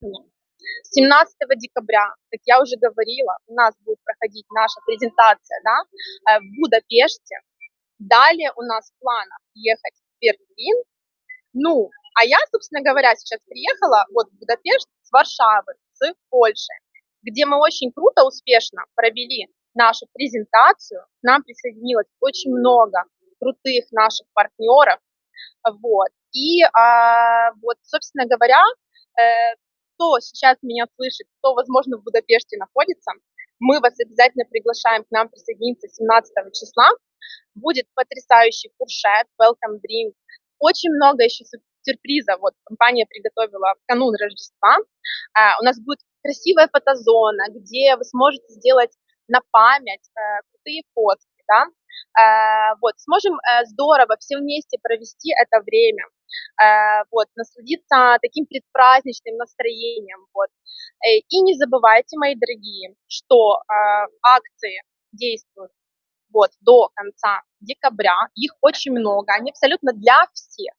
внимание. 17 декабря, как я уже говорила, у нас будет проходить наша презентация да, э, в Будапеште. Далее у нас в планах ехать в Берлин. Ну, а я, собственно говоря, сейчас приехала вот в Будапешт с Варшавы, с Польши, где мы очень круто, успешно провели нашу презентацию. К нам присоединилось очень много крутых наших партнеров. Вот. И а, вот, собственно говоря, э, кто сейчас меня слышит, кто, возможно, в Будапеште находится, мы вас обязательно приглашаем к нам присоединиться 17 числа. Будет потрясающий фуршет, welcome drink, очень много еще сюрпризов. Вот компания приготовила в канун Рождества. А, у нас будет красивая фотозона, где вы сможете сделать на память э, крутые фотки, да, вот, сможем э, здорово все вместе провести это время, э, вот, насладиться таким предпраздничным настроением, вот. Э, и не забывайте, мои дорогие, что акции действуют вот, до конца декабря, их очень много, они абсолютно для всех.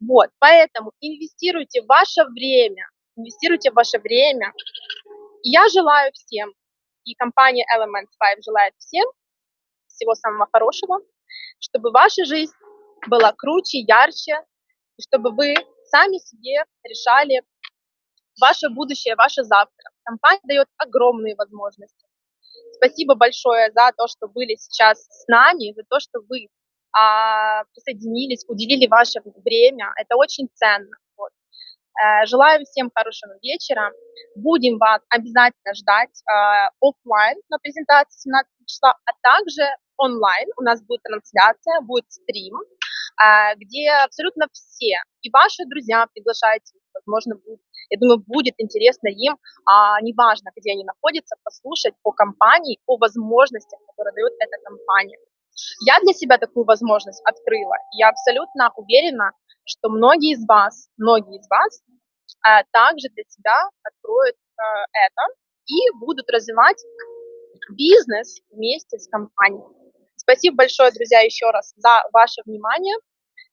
Вот, поэтому инвестируйте ваше время, инвестируйте ваше время. я желаю всем, и компания Elements 5 желает всем всего самого хорошего, чтобы ваша жизнь была круче, ярче, и чтобы вы сами себе решали ваше будущее, ваше завтра. Компания дает огромные возможности. Спасибо большое за то, что были сейчас с нами, за то, что вы а, присоединились, уделили ваше время. Это очень ценно. Вот. Э, желаю всем хорошего вечера. Будем вас обязательно ждать э, офлайн на презентации 17 числа, а также онлайн. У нас будет трансляция, будет стрим, э, где абсолютно все, и ваши друзья приглашайте, возможно, будет, я думаю, будет интересно им, а неважно, где они находятся, послушать о компании, о возможностях, которые дает эта компания. Я для себя такую возможность открыла. Я абсолютно уверена, что многие из вас, многие из вас а, также для себя откроют а, это и будут развивать бизнес вместе с компанией. Спасибо большое, друзья, еще раз за ваше внимание.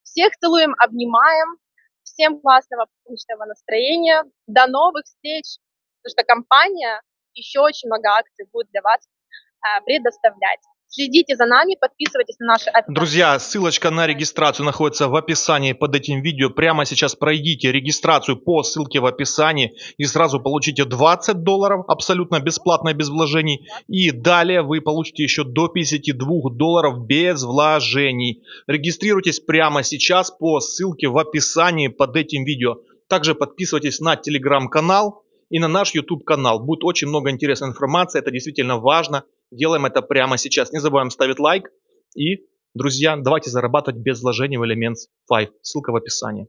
Всех целуем, обнимаем. Всем классного отличного настроения. До новых встреч, потому что компания еще очень много акций будет для вас а, предоставлять. Следите за нами, подписывайтесь на наши... Друзья, ссылочка на регистрацию находится в описании под этим видео. Прямо сейчас пройдите регистрацию по ссылке в описании и сразу получите 20 долларов абсолютно бесплатно, без вложений. И далее вы получите еще до 52 долларов без вложений. Регистрируйтесь прямо сейчас по ссылке в описании под этим видео. Также подписывайтесь на телеграм-канал и на наш YouTube канал. Будет очень много интересной информации, это действительно важно. Делаем это прямо сейчас. Не забываем ставить лайк. И, друзья, давайте зарабатывать без вложений в Elements 5. Ссылка в описании.